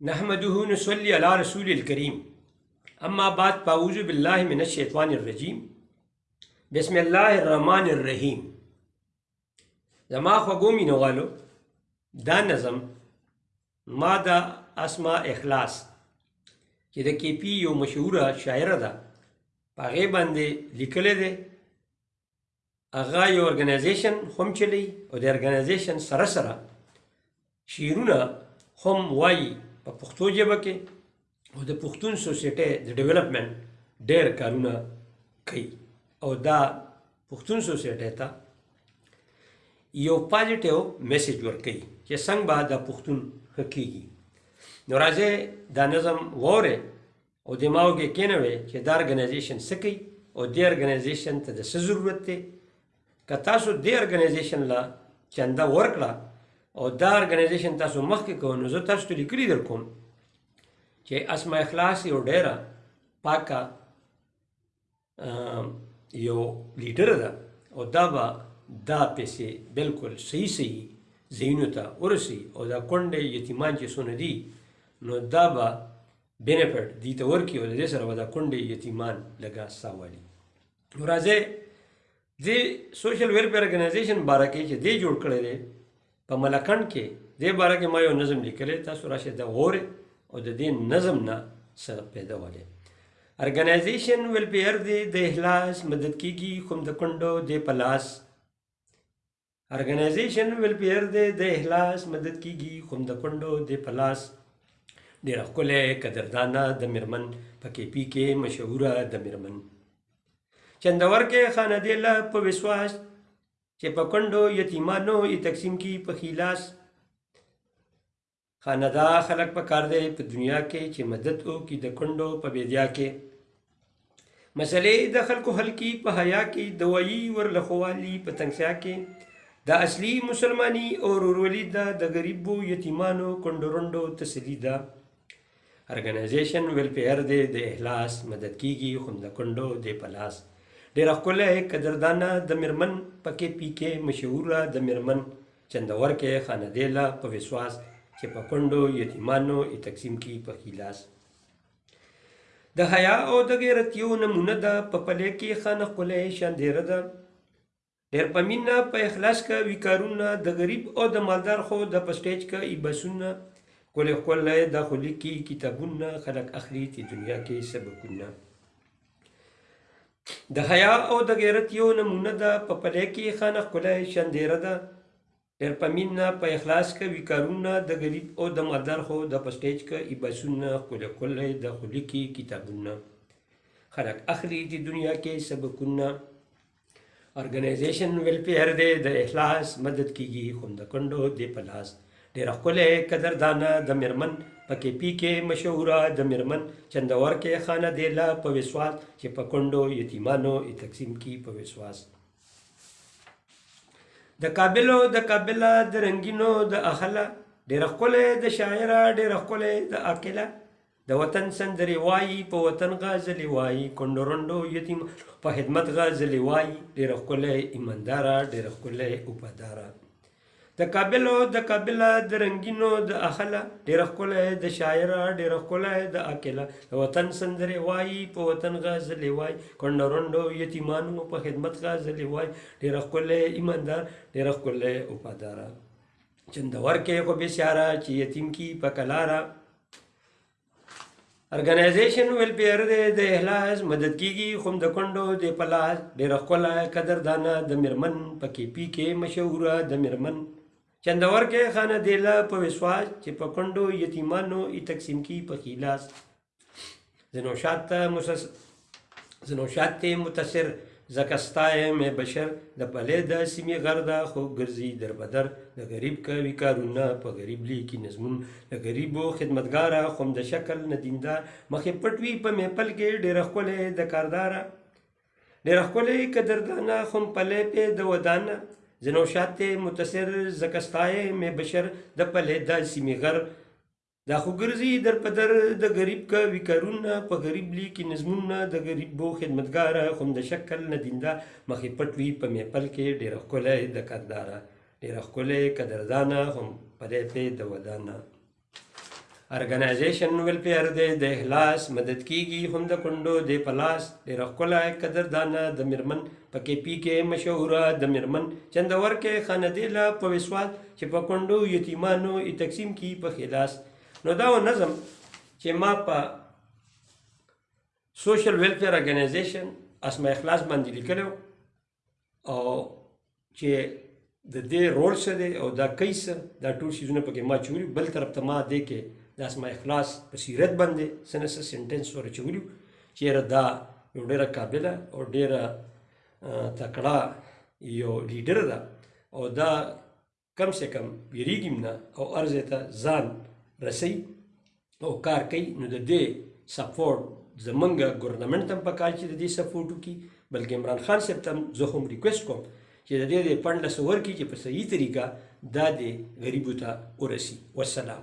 نحمده نصلي على رسول الكريم اما بعد فاعوذ بالله من الشيطان الرجيم بسم الله الرحمن الرحيم زما خوږو مینوالو دا نظم ما دا اسما اخلاص چې د کې پی یو مشهوره شاعره ده په هغې باندې لیکلی دی هغه یو ارګنایزیشن هم چلی او د ارګنایزیشن سره سره شعرونه هم وایي په پښتو ژبه کې او د پښتون سوسایټي د ډیولپمنټ ډېر کارونه کوي او دا پښتون سوسایټي ته یو پازیټیو میسج ورکوي چې څنګه به دا پښتون ښه کیږي نو راځئ دا نظم وورئ او دماغ کې کینوي چې دا ارګنایزیشن څه کوي او دې ارګنایزیشن ته د څه ضرورت دی که تاسو دې ارګنایزیشن لا چنده ورکړه او دا ارګنایزیشن تاسو مخکې کوئ نو زه تاسو ته لیکلي در کوم چې اسماء اخلاص یو ډیره پاکه یو لیډر ده او دا به دا پیسې بالکل صحیح صحیح ځایونو ته ورسي او دا کونډې یتیمان چې څونه دي نو دا به بینیفټ دي ته ورکړي او د دې سره به دا کونډې یتیمان لږه ساه والي نو راځئ دې سوشل ویلفیر ارګنایزیشن باره کې چې دې جوړ کړی دی په ملکند کې دې باره کې ما یو نظم لیکلی تاسو راشئ دا وورئ او د دې نظم نه څه پیدا ولې ارګنایزیشن ویلفیر دې د احلاس مدد کیږي کوم د کونډو دې په لاس ارګنایزیشن ویلفیر دی د احلاس مدد کیږي کوم د کندو د پلاس ډیر خپله قدردانه د مرمن په کې پی کې مشهوره د مرمن چندور کې خانه دی له په وسواس چې په کندو یتیمانو یې تقسیم کی په خلاص خانه دا خلق په کار دی په دنیا کې چې مدد او کی د کندو په بیدیا کې مسلې د خلکو حل کی په حیا کې دوایی ورلخوالی په تنگسیا کې دا اصلي مسلمانی او رورولي دا د غریبو یتیمانو کندورندو تسلی ده ارګنایزیشن ویل پیر دی د احلاس مدد کیږي خو د کندو دی په لاس ډیر خپله قدردانه د مرمن پکې پی کې مشهوره د مرمن چندور کې خاندیلا په وسواس چې په کندو یتیمانو ای تقسیم کی په خلاص د حیا او د غیرت یو نمونه ده په پلې کې خانه قلې شاندېره ده ډیر په مینه په اخلاص که وی کارونه د غریب او د مالدار خو د په سټیج که ای بسونه کولې خولې د خو لیکي کتابونه خلک اخلي چې دنیا کې سبقونه د حیا او د غیرت یو نمونه ده په پلې کې خانه خولې شندېره ده ډېر په مينه په اخلاص که وي کارونه د غريب او د مالدار خو د په سټېج که ای بسونه ښکلی ښکلی د خو لیکي کتابونه خلک اخلي دې دنیا کې سبقونه ارګنایزیشن ویلفیر دی د اخلاص مدد کیږي خوم د کندو دی په لاس ډېره ښکلی قدردانه د میرمن په کې پی کې مشهوره د میرمن چندور کې خانه دی لا په وسواس چې په کندو یتیمانو یې تقسیم کی په وسواس د کابلو د کابله د رنګینو د اخله ډېر ښکلی د شاعره ډېر ښکلی د عاقله د وطن سندرې وایي په وطن غزلې وایي کونډو رنډو یتیم په خدمت غزلې وایي ډېر ښکلی ایمانداره ډېر ښکلی وفاداره د کابل او د کابله د رنګینو د اخله ډېره ښکلی د شاعره ډېره ښکلی د اکله د وطن سندرې وایي په وطن غزلې وایي کونډه رونډو یتیمانو په خدمت غزلې وایي ډېره ښکلی ایماندار ډېره ښکلی وفاداره چندور کې خو بسیاره چې یتیم کی په کلاره ارګنایزیشن ویلفیر دی د احلاس مدد کیږي خو د کندو د پلاس ډیر خپل قدردانه د مرمن پکې پی کې مشهوره د مرمن چندور کې خانه دیلا په وسواس چې په کندو یتیمانو ای تقسیم کی په خلاص زنو شاته مسس زه نوشاد ته متاثر ځکه ستا یم بشر د پلې د سیمې غر ده خو ګرځي در بدر د غریب کوي کارونه په غریب لیکي نظمون د غریبو خدمتګاره خو هم د شکل نه دیندار مخې پټ وي په میپل کې ډېره ښکلې د کارداره ډېره ښکلې قدردانه خو هم پلې پې د ودانه زه نوشاد ته متاثر ځکه ستا یم بشر د پلې د سیمې غر دا خو ګرځي در په در د غریب کا وکرونه په غریب لیکي نظمونه د غریب بو خدمتګار خوم د شکل نه دیندا مخې پټوي په میپل کې ډېر خلای د کردار ډېر خلای قدردان هم پدې په د ودانه ارګنایزیشن ویلفیر دی د احلاس مدد کیږي هم د کندو د پلاس ډېر خلای قدردان د مرمن پکې پی کې مشهور د مرمن چندور کې خاندې لا په وسوال چې په کونډو یتیمانو یې تقسیم کی په خلاص نو دا و نظم چې ما په سوشل ویلفیر ارګنایزیشن اسماء اخلاص باندې لیکلو او چې د دې رول څه دی او دا کیس دا ټول شیزونه پکې ما چوری بل طرف ته ما دې کې د اسماء اخلاص په سیرت باندې سنس سنټنس ور چوری چې دا یو ډیره قابله او ډیره تکړه یو لیډر ده او دا کم سه کم ویریګم نه او ارزه ته ځان رسي او کار کوي نو د دې سپورټ زمونږ ګورنمنت هم په کار چې د دې سپورټ وکړي بلکې عمران خان صاحب ته زه هم ریکوست کوم چې د دې د فنډ لس ورکړي چې په صحیح طریقه دا د غریبو ته ورسي والسلام